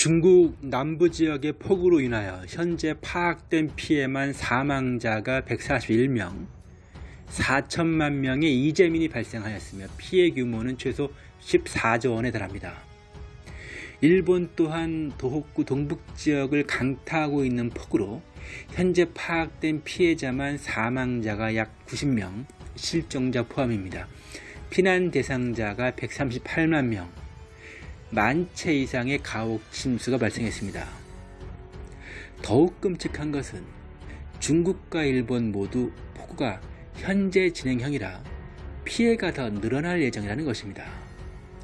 중국 남부 지역의 폭우로 인하여 현재 파악된 피해만 사망자가 141명, 4천만 명의 이재민이 발생하였으며 피해 규모는 최소 14조 원에 달합니다. 일본 또한 도호쿠 동북 지역을 강타하고 있는 폭우로 현재 파악된 피해자만 사망자가 약 90명, 실종자 포함입니다. 피난 대상자가 138만 명, 만채 이상의 가옥 침수가 발생했습니다. 더욱 끔찍한 것은 중국과 일본 모두 폭우가 현재 진행형이라 피해가 더 늘어날 예정이라는 것입니다.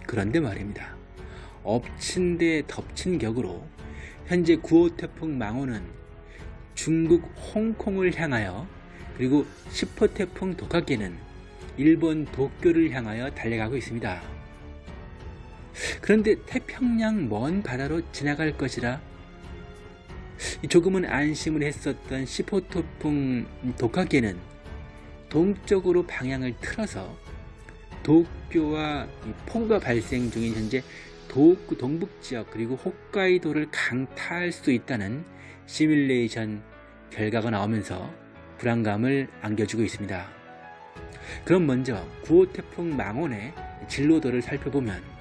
그런데 말입니다. 엎친 데 덮친 격으로 현재 9호 태풍 망호는 중국 홍콩을 향하여 그리고 10호 태풍 독하기는 일본 도쿄를 향하여 달려가고 있습니다. 그런데 태평양 먼 바다로 지나갈 것이라 조금은 안심을 했었던 10호 태풍 독하기는 동쪽으로 방향을 틀어서 도쿄와 폭우가 발생 중인 현재 도쿄 동북 지역 그리고 홋카이도를 강타할 수 있다는 시뮬레이션 결과가 나오면서 불안감을 안겨주고 있습니다. 그럼 먼저 9호 태풍 망원의 진로도를 살펴보면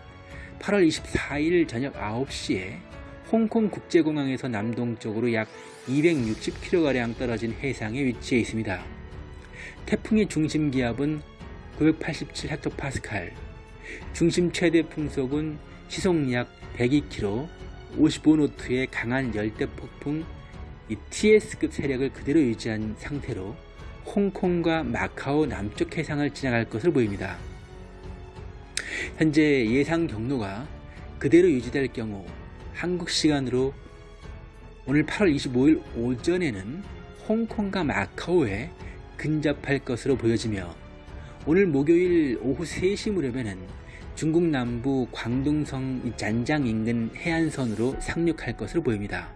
8월 24일 저녁 9시에 홍콩 국제공항에서 남동쪽으로 약 260km가량 떨어진 해상에 위치해 있습니다. 태풍의 중심 기압은 987헥토파스칼, 중심 최대 풍속은 시속 약 102km, 55노트의 강한 열대 폭풍 TS급 세력을 그대로 유지한 상태로 홍콩과 마카오 남쪽 해상을 지나갈 것으로 보입니다. 현재 예상 경로가 그대로 유지될 경우 한국 시간으로 오늘 8월 25일 오전에는 홍콩과 마카오에 근접할 것으로 보여지며 오늘 목요일 오후 3시 무렵에는 중국 남부 광둥성 잔장 인근 해안선으로 상륙할 것으로 보입니다.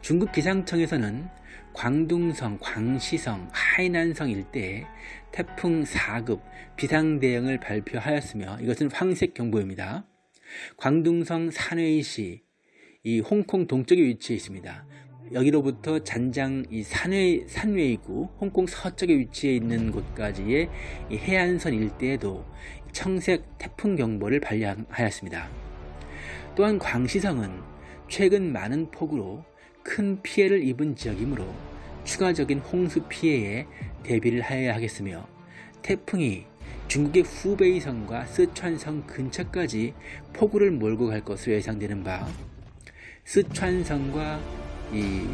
중국 기상청에서는 광둥성, 광시성, 하이난성 일대에 태풍 4급 비상대응을 발표하였으며 이것은 황색 경보입니다. 광둥성 산웨이시 이 홍콩 동쪽에 위치해 있습니다. 여기로부터 잔장 이 산웨이, 산웨이구 홍콩 서쪽에 위치해 있는 곳까지의 해안선 일대에도 청색 태풍 경보를 발령하였습니다. 또한 광시성은 최근 많은 폭우로 큰 피해를 입은 지역이므로 추가적인 홍수 피해에 대비를 하여야 하겠으며 태풍이 중국의 후베이성과 스촨성 근처까지 폭우를 몰고 갈 것으로 예상되는 바 스촨성과 이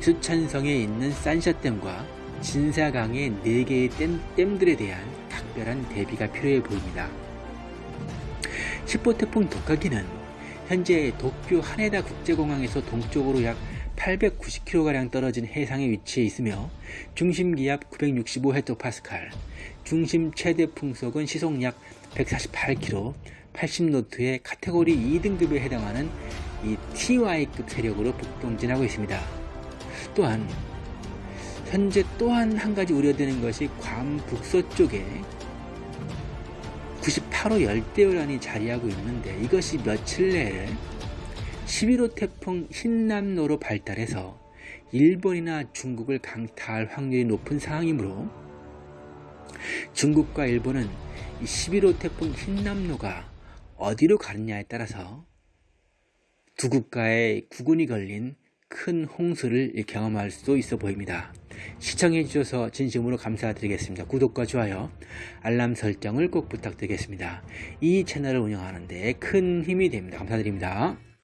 스촨성에 있는 산샤댐과 진사강의 4개의 댐, 댐들에 대한 각별한 대비가 필요해 보입니다. 10호 태풍 독하기는 현재 도쿄 하네다 국제공항에서 동쪽으로 약 890km가량 떨어진 해상에 위치해 있으며 중심 기압 965헥토파스칼, 중심 최대 풍속은 시속 약 148km, 80노트의 카테고리 2등급에 해당하는 이 TY급 세력으로 북동진하고 있습니다. 또한 현재 또한 한 가지 우려되는 것이 괌 북서쪽에 98호 열대어란이 자리하고 있는데 이것이 며칠 내에 11호 태풍 흰남노로 발달해서 일본이나 중국을 강타할 확률이 높은 상황이므로 중국과 일본은 11호 태풍 흰남노가 어디로 가느냐에 따라서 두 국가의 구군이 걸린 큰 홍수를 경험할 수 있어 보입니다. 시청해 주셔서 진심으로 감사드리겠습니다. 구독과 좋아요, 알람 설정을 꼭 부탁드리겠습니다. 이 채널을 운영하는데 큰 힘이 됩니다. 감사드립니다.